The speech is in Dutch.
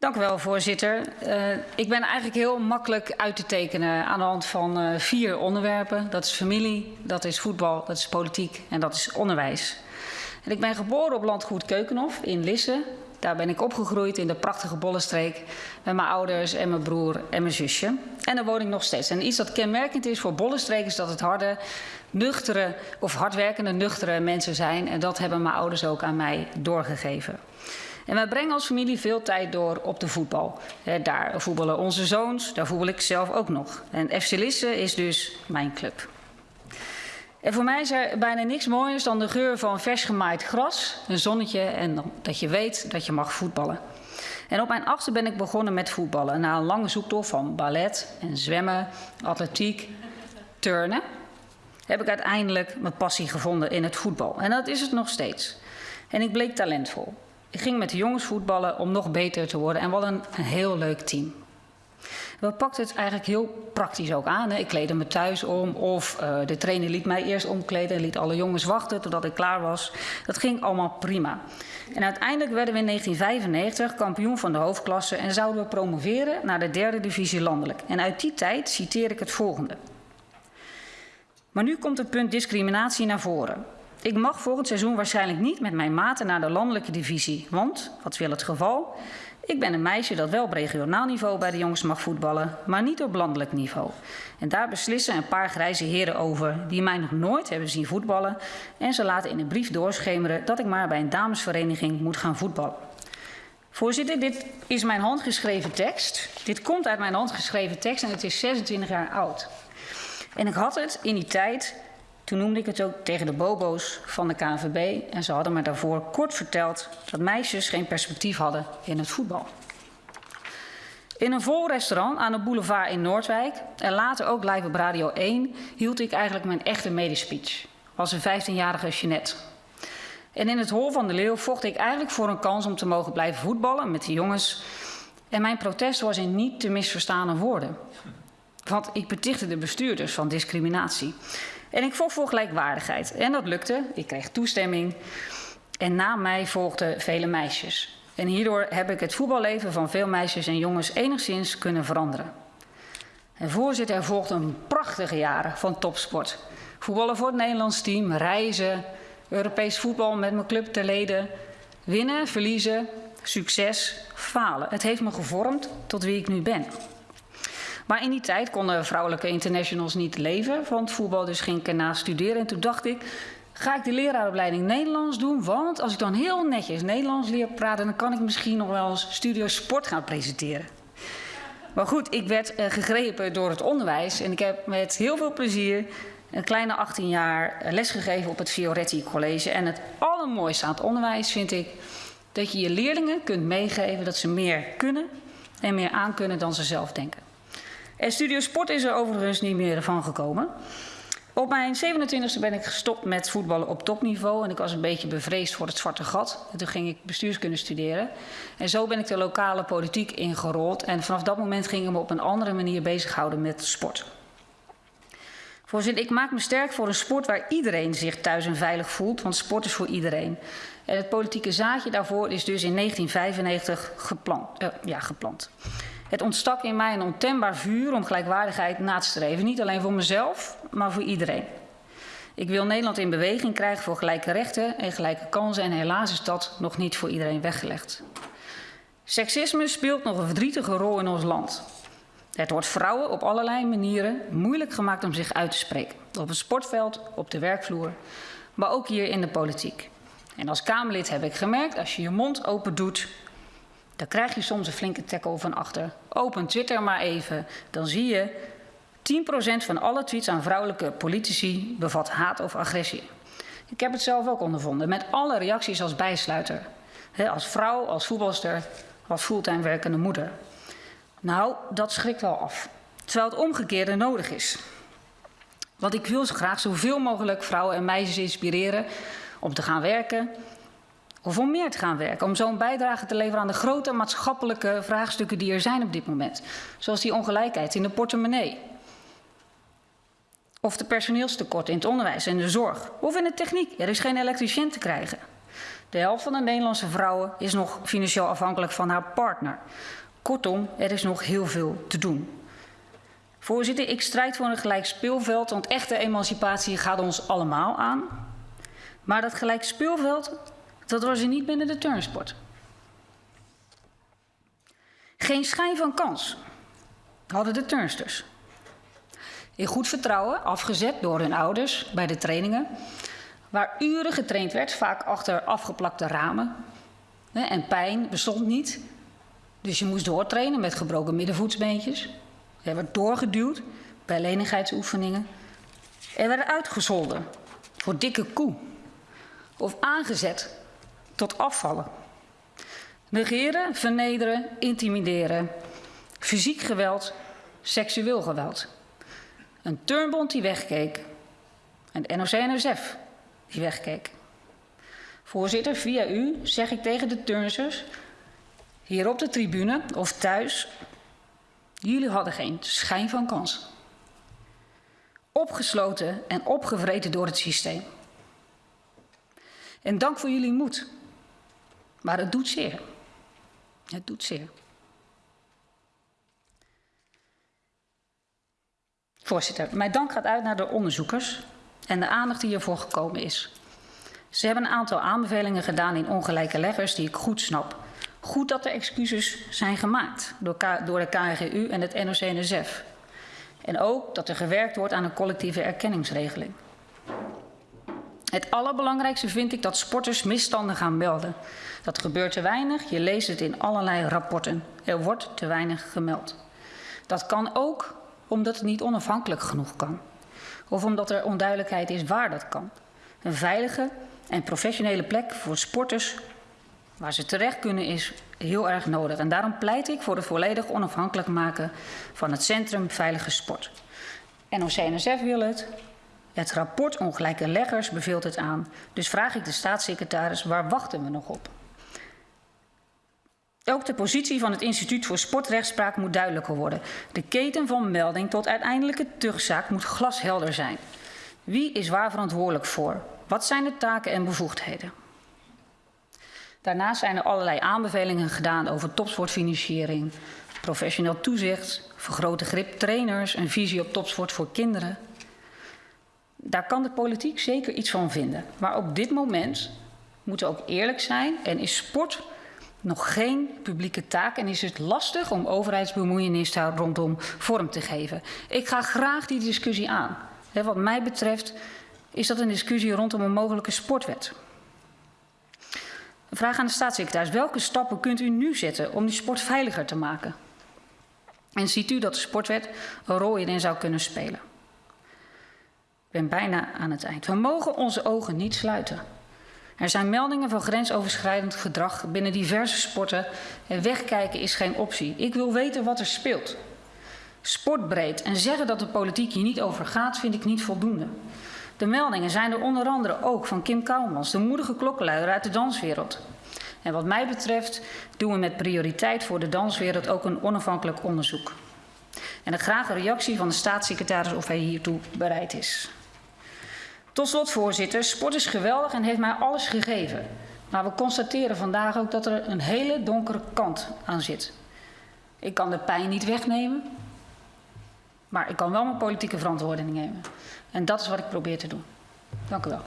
Dank u wel, voorzitter. Uh, ik ben eigenlijk heel makkelijk uit te tekenen aan de hand van uh, vier onderwerpen. Dat is familie, dat is voetbal, dat is politiek en dat is onderwijs. En ik ben geboren op landgoed Keukenhof in Lisse. Daar ben ik opgegroeid in de prachtige Bollenstreek met mijn ouders en mijn broer en mijn zusje. En daar woon ik nog steeds. En iets dat kenmerkend is voor Bollenstreek is dat het harde, nuchtere of hardwerkende, nuchtere mensen zijn. En dat hebben mijn ouders ook aan mij doorgegeven. En wij brengen als familie veel tijd door op de voetbal. Daar voetballen onze zoons, daar voetbal ik zelf ook nog. En FC Lisse is dus mijn club. En voor mij is er bijna niks mooiers dan de geur van vers gemaaid gras, een zonnetje en dat je weet dat je mag voetballen. En op mijn achtste ben ik begonnen met voetballen. Na een lange zoektocht van ballet en zwemmen, atletiek, turnen, heb ik uiteindelijk mijn passie gevonden in het voetbal. En dat is het nog steeds. En ik bleek talentvol. Ik ging met de jongens voetballen om nog beter te worden en wat een, een heel leuk team. We pakten het eigenlijk heel praktisch ook aan. Hè. Ik kleedde me thuis om of uh, de trainer liet mij eerst omkleden en liet alle jongens wachten totdat ik klaar was. Dat ging allemaal prima. En uiteindelijk werden we in 1995 kampioen van de hoofdklasse en zouden we promoveren naar de derde divisie landelijk. En uit die tijd citeer ik het volgende. Maar nu komt het punt discriminatie naar voren. Ik mag volgend seizoen waarschijnlijk niet met mijn maten naar de landelijke divisie. Want, wat wil het geval? Ik ben een meisje dat wel op regionaal niveau bij de jongens mag voetballen, maar niet op landelijk niveau. En daar beslissen een paar grijze heren over die mij nog nooit hebben zien voetballen. En ze laten in een brief doorschemeren dat ik maar bij een damesvereniging moet gaan voetballen. Voorzitter, dit is mijn handgeschreven tekst. Dit komt uit mijn handgeschreven tekst en het is 26 jaar oud. En ik had het in die tijd toen noemde ik het ook tegen de bobo's van de KNVB en ze hadden me daarvoor kort verteld dat meisjes geen perspectief hadden in het voetbal. In een vol restaurant aan de boulevard in Noordwijk en later ook live op Radio 1 hield ik eigenlijk mijn echte medespeech. Was een 15-jarige Jeanette. En in het hol van de Leeuw vocht ik eigenlijk voor een kans om te mogen blijven voetballen met de jongens. En mijn protest was in niet te misverstaande woorden. Want ik betichtte de bestuurders van discriminatie. En ik vocht voor gelijkwaardigheid. En dat lukte. Ik kreeg toestemming. En na mij volgden vele meisjes. En hierdoor heb ik het voetballeven van veel meisjes en jongens enigszins kunnen veranderen. En voorzitter, er volgden prachtige jaren van topsport. Voetballen voor het Nederlands team, reizen, Europees voetbal met mijn club te leden. Winnen, verliezen, succes, falen. Het heeft me gevormd tot wie ik nu ben. Maar in die tijd konden vrouwelijke internationals niet leven van het voetbal, dus ging ik erna studeren. En toen dacht ik, ga ik de leraaropleiding Nederlands doen? Want als ik dan heel netjes Nederlands leer praten, dan kan ik misschien nog wel eens studio sport gaan presenteren. Maar goed, ik werd uh, gegrepen door het onderwijs en ik heb met heel veel plezier een kleine 18 jaar uh, lesgegeven op het Fioretti College. En het allermooiste aan het onderwijs vind ik dat je je leerlingen kunt meegeven dat ze meer kunnen en meer aankunnen dan ze zelf denken. En Studio Sport is er overigens niet meer van gekomen. Op mijn 27e ben ik gestopt met voetballen op topniveau. En ik was een beetje bevreesd voor het zwarte gat. En toen ging ik bestuurskunde studeren. En zo ben ik de lokale politiek ingerold. En vanaf dat moment ging ik me op een andere manier bezighouden met sport. Voorzitter, ik maak me sterk voor een sport waar iedereen zich thuis en veilig voelt. Want sport is voor iedereen. En het politieke zaadje daarvoor is dus in 1995 geplant. Uh, ja, geplant. Het ontstak in mij een ontembaar vuur om gelijkwaardigheid na te streven. Niet alleen voor mezelf, maar voor iedereen. Ik wil Nederland in beweging krijgen voor gelijke rechten en gelijke kansen. En helaas is dat nog niet voor iedereen weggelegd. Seksisme speelt nog een verdrietige rol in ons land. Het wordt vrouwen op allerlei manieren moeilijk gemaakt om zich uit te spreken. Op het sportveld, op de werkvloer, maar ook hier in de politiek. En als Kamerlid heb ik gemerkt, als je je mond open doet, dan krijg je soms een flinke tackle van achter. Open Twitter maar even, dan zie je 10% van alle tweets aan vrouwelijke politici bevat haat of agressie. Ik heb het zelf ook ondervonden, met alle reacties als bijsluiter. als vrouw, als voetbalster, als fulltime werkende moeder. Nou, dat schrikt wel af. Terwijl het omgekeerde nodig is. Want ik wil graag zoveel mogelijk vrouwen en meisjes inspireren om te gaan werken, of om meer te gaan werken, om zo'n bijdrage te leveren aan de grote maatschappelijke vraagstukken die er zijn op dit moment. Zoals die ongelijkheid in de portemonnee. Of de personeelstekort in het onderwijs en de zorg. Of in de techniek. Er is geen elektricien te krijgen. De helft van de Nederlandse vrouwen is nog financieel afhankelijk van haar partner. Kortom, er is nog heel veel te doen. Voorzitter, ik strijd voor een gelijk speelveld, want echte emancipatie gaat ons allemaal aan. Maar dat gelijk speelveld, dat was er niet binnen de turnsport. Geen schijn van kans hadden de turnsters. In goed vertrouwen, afgezet door hun ouders bij de trainingen, waar uren getraind werd, vaak achter afgeplakte ramen. En pijn bestond niet, dus je moest doortrainen met gebroken middenvoetsbeentjes. Er werd doorgeduwd bij lenigheidsoefeningen. Er werd uitgezolden voor dikke koe of aangezet tot afvallen. Negeren, vernederen, intimideren, fysiek geweld, seksueel geweld. Een turnbond die wegkeek. En de NOC-NSF die wegkeek. Voorzitter, via u zeg ik tegen de turnsters, hier op de tribune of thuis, jullie hadden geen schijn van kans. Opgesloten en opgevreten door het systeem. En dank voor jullie moed. Maar het doet zeer. Het doet zeer. Voorzitter, mijn dank gaat uit naar de onderzoekers en de aandacht die ervoor gekomen is. Ze hebben een aantal aanbevelingen gedaan in ongelijke leggers die ik goed snap. Goed dat er excuses zijn gemaakt door, door de KNGU en het NOC-NSF. En ook dat er gewerkt wordt aan een collectieve erkenningsregeling. Het allerbelangrijkste vind ik dat sporters misstanden gaan melden. Dat gebeurt te weinig, je leest het in allerlei rapporten. Er wordt te weinig gemeld. Dat kan ook omdat het niet onafhankelijk genoeg kan. Of omdat er onduidelijkheid is waar dat kan. Een veilige en professionele plek voor sporters waar ze terecht kunnen is heel erg nodig. En daarom pleit ik voor het volledig onafhankelijk maken van het Centrum Veilige Sport. NOC-NSF wil het. Het rapport Ongelijke Leggers beveelt het aan. Dus vraag ik de staatssecretaris, waar wachten we nog op? Ook de positie van het Instituut voor Sportrechtspraak moet duidelijker worden. De keten van melding tot uiteindelijke terugzaak moet glashelder zijn. Wie is waar verantwoordelijk voor? Wat zijn de taken en bevoegdheden? Daarnaast zijn er allerlei aanbevelingen gedaan over topsportfinanciering, professioneel toezicht, vergrote grip trainers, een visie op topsport voor kinderen. Daar kan de politiek zeker iets van vinden. Maar op dit moment moeten we ook eerlijk zijn en is sport nog geen publieke taak en is het lastig om overheidsbemoeienis daar rondom vorm te geven. Ik ga graag die discussie aan. Wat mij betreft is dat een discussie rondom een mogelijke sportwet. Vraag aan de staatssecretaris. Welke stappen kunt u nu zetten om die sport veiliger te maken? En ziet u dat de sportwet een rol hierin zou kunnen spelen? Ik ben bijna aan het eind. We mogen onze ogen niet sluiten. Er zijn meldingen van grensoverschrijdend gedrag binnen diverse sporten en wegkijken is geen optie. Ik wil weten wat er speelt. Sportbreed en zeggen dat de politiek hier niet over gaat, vind ik niet voldoende. De meldingen zijn er onder andere ook van Kim Kouwmans, de moedige klokkenluider uit de danswereld. En wat mij betreft doen we met prioriteit voor de danswereld ook een onafhankelijk onderzoek. En ik graag een reactie van de staatssecretaris of hij hiertoe bereid is. Tot slot, voorzitter, sport is geweldig en heeft mij alles gegeven. Maar we constateren vandaag ook dat er een hele donkere kant aan zit. Ik kan de pijn niet wegnemen, maar ik kan wel mijn politieke verantwoording nemen. En dat is wat ik probeer te doen. Dank u wel.